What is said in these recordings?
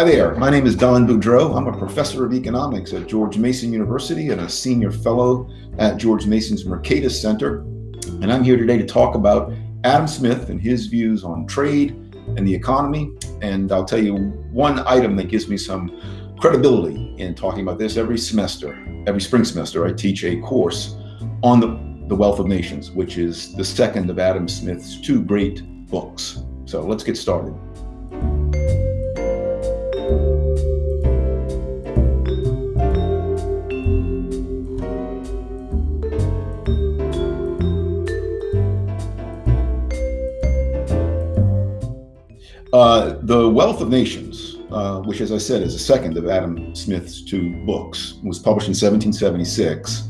Hi there, my name is Don Boudreaux. I'm a professor of economics at George Mason University and a senior fellow at George Mason's Mercatus Center. And I'm here today to talk about Adam Smith and his views on trade and the economy. And I'll tell you one item that gives me some credibility in talking about this every semester, every spring semester, I teach a course on the, the Wealth of Nations, which is the second of Adam Smith's two great books. So let's get started. Uh, the Wealth of Nations, uh, which, as I said, is the second of Adam Smith's two books, was published in 1776,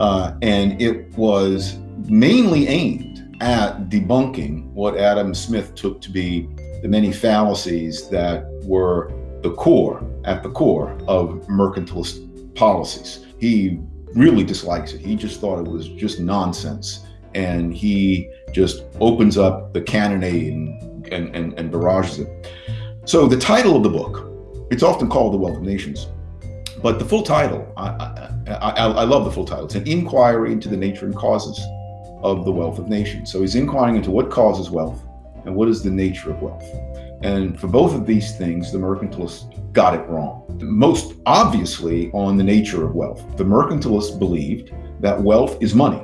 uh, and it was mainly aimed at debunking what Adam Smith took to be the many fallacies that were the core, at the core of mercantilist policies. He really dislikes it. He just thought it was just nonsense. And he just opens up the cannonade and and, and, barrages it. So the title of the book, it's often called The Wealth of Nations, but the full title, I, I, I, I love the full title. It's an inquiry into the nature and causes of the wealth of nations. So he's inquiring into what causes wealth and what is the nature of wealth. And for both of these things, the mercantilists got it wrong. Most obviously on the nature of wealth. The mercantilists believed that wealth is money,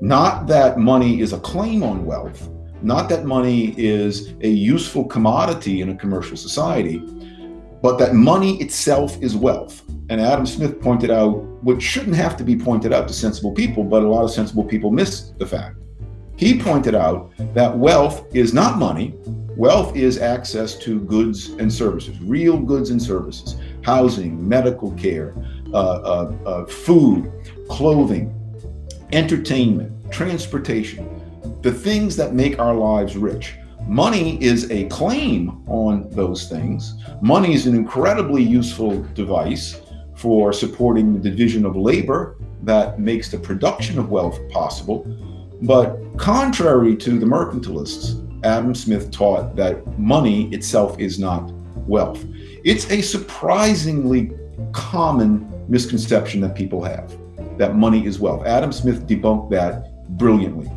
not that money is a claim on wealth, not that money is a useful commodity in a commercial society, but that money itself is wealth. And Adam Smith pointed out what shouldn't have to be pointed out to sensible people, but a lot of sensible people miss the fact. He pointed out that wealth is not money. Wealth is access to goods and services, real goods and services, housing, medical care, uh, uh, uh, food, clothing, entertainment, transportation, the things that make our lives rich. Money is a claim on those things. Money is an incredibly useful device for supporting the division of labor that makes the production of wealth possible. But contrary to the mercantilists, Adam Smith taught that money itself is not wealth. It's a surprisingly common misconception that people have, that money is wealth. Adam Smith debunked that brilliantly.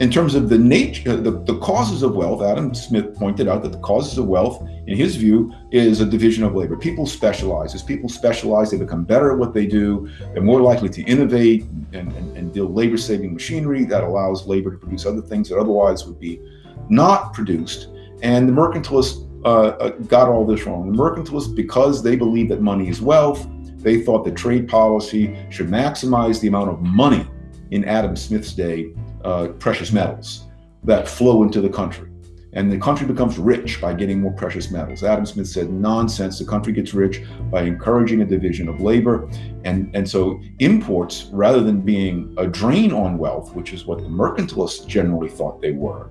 In terms of the nature, uh, the, the causes of wealth, Adam Smith pointed out that the causes of wealth, in his view, is a division of labor. People specialize. As people specialize, they become better at what they do. They're more likely to innovate and, and, and build labor-saving machinery that allows labor to produce other things that otherwise would be not produced. And the mercantilists uh, uh, got all this wrong. The mercantilists, because they believe that money is wealth, they thought that trade policy should maximize the amount of money in Adam Smith's day uh, precious metals that flow into the country. And the country becomes rich by getting more precious metals. Adam Smith said, nonsense, the country gets rich by encouraging a division of labor. And, and so imports, rather than being a drain on wealth, which is what the mercantilists generally thought they were,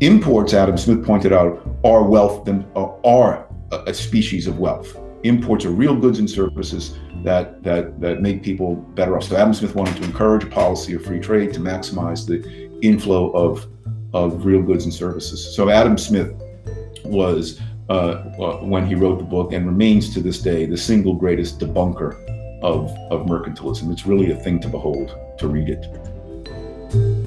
imports, Adam Smith pointed out, are wealth, uh, are a species of wealth. Imports are real goods and services that, that, that make people better off. So Adam Smith wanted to encourage a policy of free trade to maximize the inflow of, of real goods and services. So Adam Smith was, uh, uh, when he wrote the book, and remains to this day, the single greatest debunker of, of mercantilism. It's really a thing to behold, to read it.